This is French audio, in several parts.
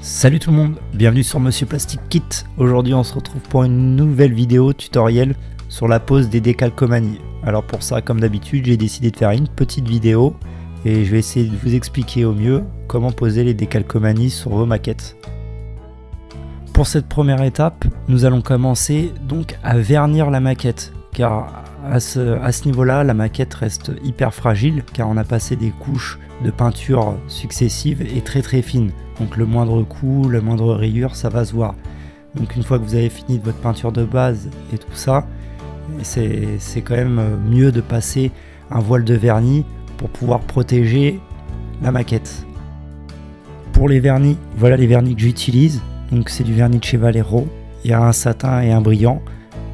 Salut tout le monde, bienvenue sur Monsieur Plastic Kit. Aujourd'hui on se retrouve pour une nouvelle vidéo tutoriel sur la pose des décalcomanies. Alors pour ça, comme d'habitude, j'ai décidé de faire une petite vidéo et je vais essayer de vous expliquer au mieux comment poser les décalcomanies sur vos maquettes. Pour cette première étape, nous allons commencer donc à vernir la maquette car à ce, niveau-là, la maquette reste hyper fragile car on a passé des couches de peinture successives et très très fines. Donc le moindre coup, la moindre rayure, ça va se voir. Donc une fois que vous avez fini de votre peinture de base et tout ça, c'est quand même mieux de passer un voile de vernis pour pouvoir protéger la maquette. Pour les vernis, voilà les vernis que j'utilise. Donc c'est du vernis de chez Valero. Il y a un satin et un brillant.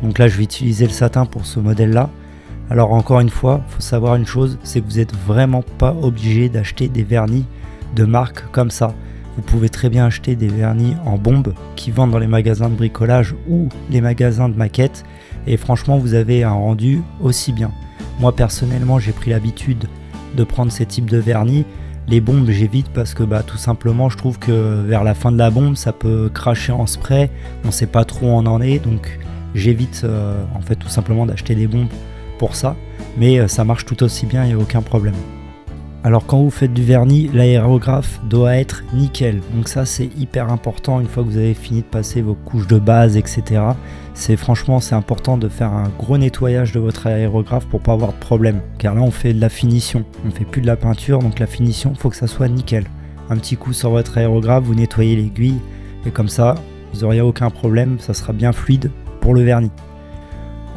Donc là je vais utiliser le satin pour ce modèle là. Alors encore une fois, faut savoir une chose, c'est que vous n'êtes vraiment pas obligé d'acheter des vernis de marque comme ça. Vous pouvez très bien acheter des vernis en bombe qui vendent dans les magasins de bricolage ou les magasins de maquettes et franchement vous avez un rendu aussi bien. Moi personnellement j'ai pris l'habitude de prendre ces types de vernis. Les bombes j'évite parce que bah, tout simplement je trouve que vers la fin de la bombe ça peut cracher en spray, on sait pas trop où on en est donc j'évite euh, en fait tout simplement d'acheter des bombes pour ça mais euh, ça marche tout aussi bien, il n'y a aucun problème. Alors quand vous faites du vernis, l'aérographe doit être nickel. Donc ça c'est hyper important une fois que vous avez fini de passer vos couches de base, etc. C'est franchement c'est important de faire un gros nettoyage de votre aérographe pour pas avoir de problème. Car là on fait de la finition, on fait plus de la peinture, donc la finition faut que ça soit nickel. Un petit coup sur votre aérographe, vous nettoyez l'aiguille et comme ça vous n'aurez aucun problème, ça sera bien fluide le vernis.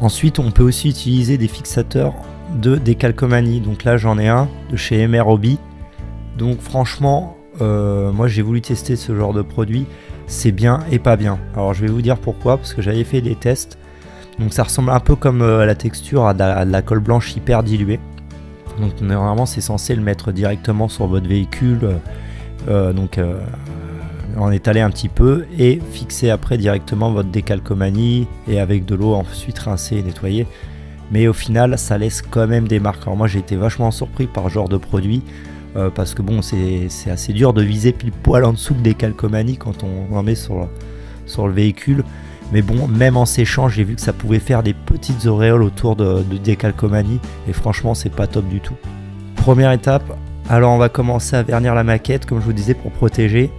Ensuite on peut aussi utiliser des fixateurs de décalcomanie. Donc là j'en ai un de chez MR Hobby. Donc franchement, euh, moi j'ai voulu tester ce genre de produit. C'est bien et pas bien. Alors je vais vous dire pourquoi, parce que j'avais fait des tests. Donc ça ressemble un peu comme euh, la texture à de la, colle blanche hyper diluée. Donc normalement c'est censé le mettre directement sur votre véhicule. Euh, donc en étaler un petit peu et fixer après directement votre décalcomanie et avec de l'eau ensuite rincer et nettoyer mais au final ça laisse quand même des marques. Alors moi j'ai été vachement surpris par ce genre de produit euh, parce que bon c'est assez dur de viser pile poil en dessous des calcomanies quand on en met sur, sur le véhicule. Mais bon, même en séchant, j'ai vu que ça pouvait faire des petites auréoles autour de, de des calcomanies et franchement c'est pas top du tout. Première étape, alors on va commencer à vernir la maquette comme je vous disais pour protéger.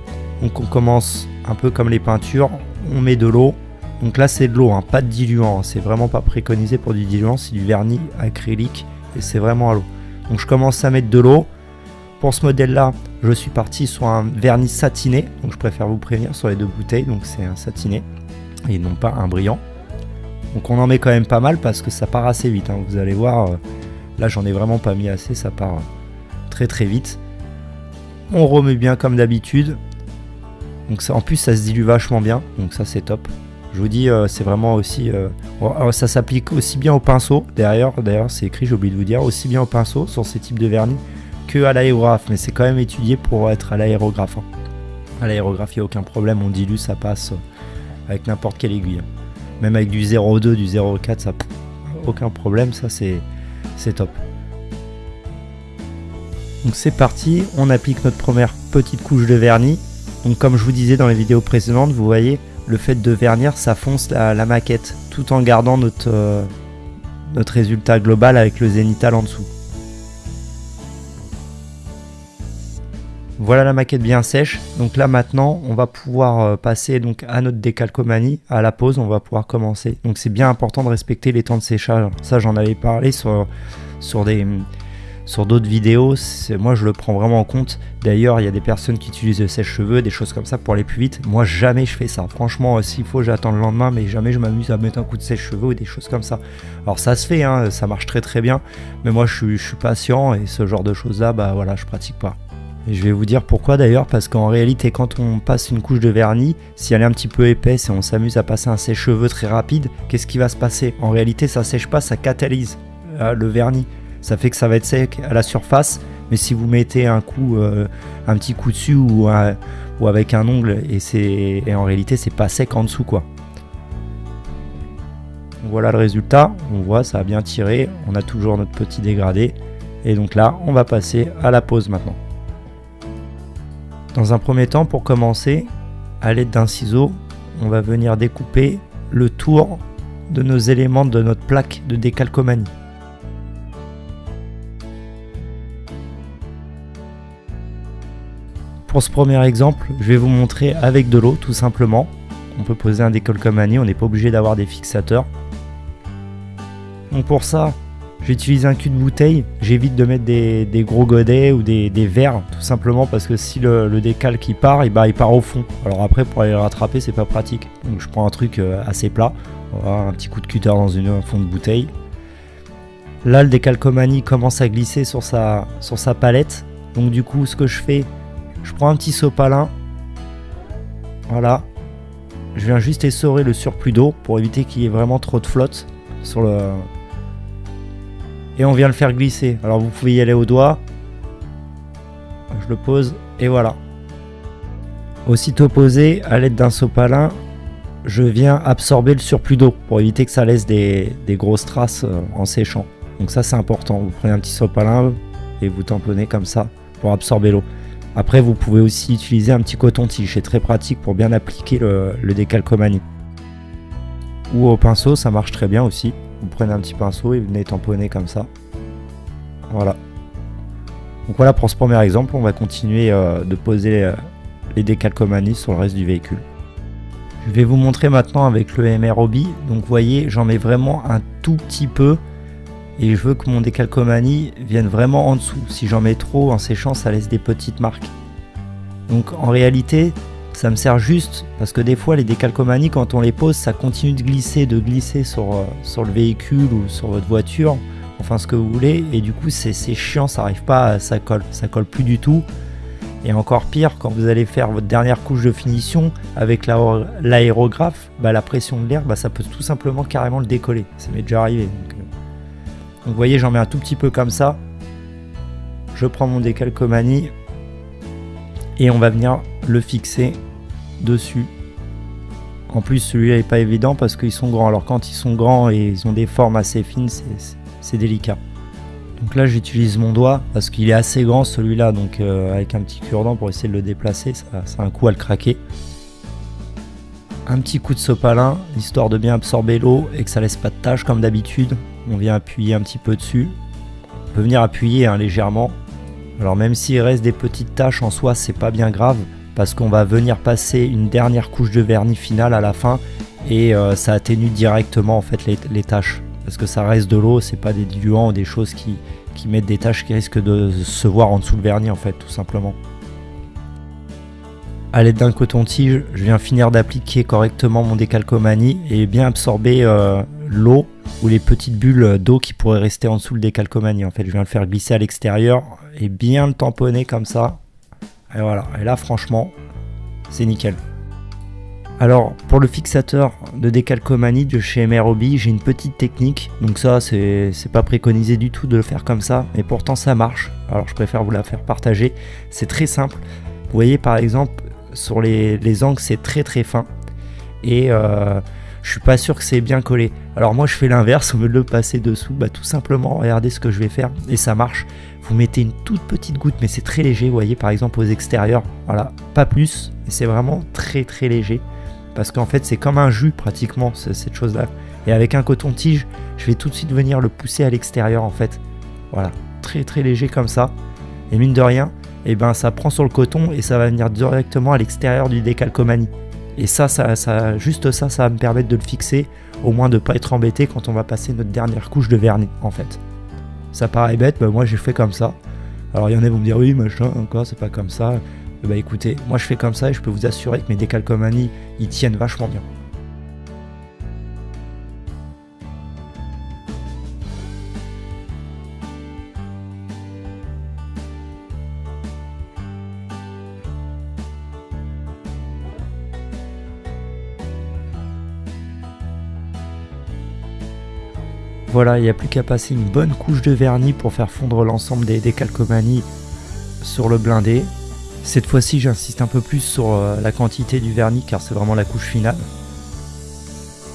Donc on commence un peu comme les peintures, on met de l'eau, donc là c'est de l'eau, hein, pas de diluant, hein. c'est vraiment pas préconisé pour du diluant, c'est du vernis acrylique et c'est vraiment à l'eau. Donc je commence à mettre de l'eau. Pour ce modèle là, je suis parti sur un vernis satiné, donc je préfère vous prévenir sur les deux bouteilles, donc c'est un satiné et non pas un brillant. Donc on en met quand même pas mal parce que ça part assez vite, hein. vous allez voir, euh, là j'en ai vraiment pas mis assez, ça part euh, très très vite. On remet bien comme d'habitude, donc en plus ça se dilue vachement bien, donc ça c'est top. Je vous dis, euh, c'est vraiment aussi. Euh, ça s'applique aussi bien au pinceau. D'ailleurs, c'est écrit, j'ai oublié de vous dire, aussi bien au pinceau sur ces types de vernis que à l'aérographe. Mais c'est quand même étudié pour être à l'aérographe. Hein. À l'aérographe, il n'y a aucun problème. On dilue, ça passe euh, avec n'importe quelle aiguille. Hein. Même avec du 0,2, du 0,4, ça aucun problème. Ça, c'est top. Donc c'est parti, on applique notre première petite couche de vernis. Donc comme je vous disais dans les vidéos précédentes, vous voyez, le fait de vernir, ça fonce la, maquette, tout en gardant notre, euh, notre résultat global avec le zénithal en dessous. Voilà la maquette bien sèche. Donc là maintenant, on va pouvoir euh, passer donc à notre décalcomanie. À la pause, on va pouvoir commencer. Donc c'est bien important de respecter les temps de séchage. Ça, j'en avais parlé sur, sur des, sur d'autres vidéos, moi je le prends vraiment en compte. D'ailleurs, il y a des personnes qui utilisent le sèche-cheveux, des choses comme ça pour aller plus vite. Moi, jamais je fais ça. Franchement, euh, s'il faut, j'attends le lendemain, mais jamais je m'amuse à mettre un coup de sèche-cheveux ou des choses comme ça. Alors ça se fait, hein, ça marche très très bien, mais moi je suis, patient et ce genre de choses-là, bah voilà, je pratique pas. Et je vais vous dire pourquoi d'ailleurs, parce qu'en réalité, quand on passe une couche de vernis, si elle est un petit peu épaisse et on s'amuse à passer un sèche-cheveux très rapide, qu'est-ce qui va se passer? En réalité, ça sèche pas, ça catalyse euh, le vernis ça fait que ça va être sec à la surface, mais si vous mettez un coup, euh, un petit coup dessus ou, avec un ongle, et, c'est en réalité c'est pas sec en dessous quoi. Voilà le résultat, on voit ça a bien tiré, on a toujours notre petit dégradé, et donc là on va passer à la pose maintenant. Dans un premier temps, pour commencer, à l'aide d'un ciseau, on va venir découper le tour de nos éléments de notre plaque de décalcomanie. Pour ce premier exemple, je vais vous montrer avec de l'eau tout simplement. On peut poser un décalcomanie, on n'est pas obligé d'avoir des fixateurs. Donc pour ça, j'utilise un cul de bouteille. J'évite de mettre des, gros godets ou des, verres, tout simplement parce que si le, décal qui part, il, il part au fond. Alors après, pour aller le rattraper, c'est pas pratique. Donc je prends un truc euh, assez plat. un petit coup de cutter dans une, un fond de bouteille. Là, le décalcomanie commence à glisser sur sa palette. Donc du coup, ce que je fais, je prends un petit sopalin. Voilà. Je viens juste essorer le surplus d'eau pour éviter qu'il y ait vraiment trop de flotte sur le... Et on vient le faire glisser. Alors vous pouvez y aller au doigt. Je le pose et voilà. Aussitôt posé, à l'aide d'un sopalin, je viens absorber le surplus d'eau pour éviter que ça laisse des, des grosses traces euh, en séchant. Donc ça c'est important. Vous prenez un petit sopalin et vous tamponnez comme ça pour absorber l'eau. Après, vous pouvez aussi utiliser un petit coton-tige, c'est très pratique pour bien appliquer le, décalcomanie. Ou au pinceau, ça marche très bien aussi. Vous prenez un petit pinceau et venez tamponner comme ça. Voilà. Donc voilà pour ce premier exemple, on va continuer euh, de poser euh, les décalcomanies sur le reste du véhicule. Je vais vous montrer maintenant avec le MROB. Donc vous voyez, j'en mets vraiment un tout petit peu et je veux que mon décalcomanie vienne vraiment en dessous. Si j'en mets trop en séchant, ça laisse des petites marques. Donc en réalité, ça me sert juste parce que des fois les décalcomanies quand on les pose, ça continue de glisser, de glisser sur, euh, sur le véhicule ou sur votre voiture, enfin ce que vous voulez, et du coup c'est chiant, ça arrive pas, ça colle, ça colle plus du tout. Et encore pire, quand vous allez faire votre dernière couche de finition avec l'aérographe, bah, la pression de l'air, bah, ça peut tout simplement carrément le décoller. Ça m'est déjà arrivé. Euh, donc vous voyez, j'en mets un tout petit peu comme ça. Je prends mon décalcomanie et on va venir le fixer dessus. En plus, celui-là n'est pas évident parce qu'ils sont grands. Alors quand ils sont grands et ils ont des formes assez fines, c'est délicat. Donc là, j'utilise mon doigt parce qu'il est assez grand celui-là. Donc euh, avec un petit cure-dent pour essayer de le déplacer, ça, ça a un coup à le craquer. Un petit coup de sopalin, histoire de bien absorber l'eau et que ça laisse pas de taches comme d'habitude on vient appuyer un petit peu dessus. On peut venir appuyer hein, légèrement. Alors même s'il reste des petites taches en soi, c'est pas bien grave parce qu'on va venir passer une dernière couche de vernis final à la fin et euh, ça atténue directement en fait les, taches parce que ça reste de l'eau, c'est pas des diluants ou des choses qui, mettent des taches qui risquent de se voir en dessous le vernis en fait tout simplement. A l'aide d'un coton-tige, je viens finir d'appliquer correctement mon décalcomanie et bien absorber euh, l'eau ou les petites bulles d'eau qui pourraient rester en dessous le décalcomanie. En fait, je viens le faire glisser à l'extérieur et bien le tamponner comme ça. Et voilà, et là franchement, c'est nickel. Alors pour le fixateur de décalcomanie de chez MROB, j'ai une petite technique. Donc ça, c'est pas préconisé du tout de le faire comme ça, mais pourtant ça marche. Alors je préfère vous la faire partager. C'est très simple. Vous voyez par exemple, sur les, angles, c'est très très fin. Et euh, je suis pas sûr que c'est bien collé. Alors moi je fais l'inverse, au lieu de le passer dessous, bah tout simplement regardez ce que je vais faire et ça marche. Vous mettez une toute petite goutte mais c'est très léger, vous voyez par exemple aux extérieurs, voilà, pas plus, et c'est vraiment très très léger. Parce qu'en fait c'est comme un jus pratiquement cette chose là. Et avec un coton-tige, je vais tout de suite venir le pousser à l'extérieur en fait. Voilà, très très léger comme ça. Et mine de rien, eh ben ça prend sur le coton et ça va venir directement à l'extérieur du décalcomanie. Et ça, ça, ça, juste ça, ça va me permettre de le fixer, au moins de ne pas être embêté quand on va passer notre dernière couche de vernis, en fait. Ça paraît bête, mais moi j'ai fait comme ça. Alors il y en a qui vont me dire oui, machin, encore, c'est pas comme ça. Bah écoutez, moi je fais comme ça et je peux vous assurer que mes décalcomanies, ils tiennent vachement bien. Voilà, il n'y a plus qu'à passer une bonne couche de vernis pour faire fondre l'ensemble des, décalcomanies sur le blindé. Cette fois-ci, j'insiste un peu plus sur euh, la quantité du vernis car c'est vraiment la couche finale.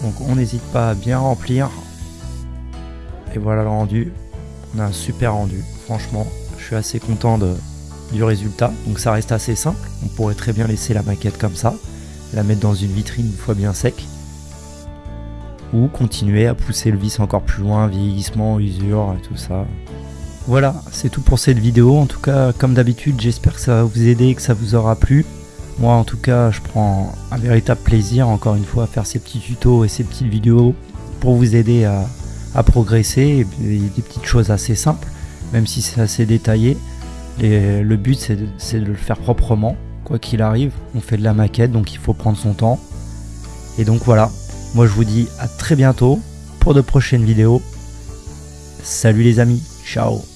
Donc on n'hésite pas à bien remplir. Et voilà le rendu. On a un super rendu. Franchement, je suis assez content du résultat. Donc ça reste assez simple. On pourrait très bien laisser la maquette comme ça. la mettre dans une vitrine une fois bien sec. Ou continuer à pousser le vis encore plus loin, vieillissement, usure, tout ça. Voilà, c'est tout pour cette vidéo. En tout cas, comme d'habitude, j'espère que ça va vous aider, que ça vous aura plu. Moi, en tout cas, je prends un véritable plaisir, encore une fois, à faire ces petits tutos et ces petites vidéos pour vous aider à, progresser. Et des petites choses assez simples, même si c'est assez détaillé. le but, c'est de, le faire proprement. Quoi qu'il arrive, on fait de la maquette, donc il faut prendre son temps. Et donc voilà, moi je vous dis à très bientôt pour de prochaines vidéos. Salut les amis, ciao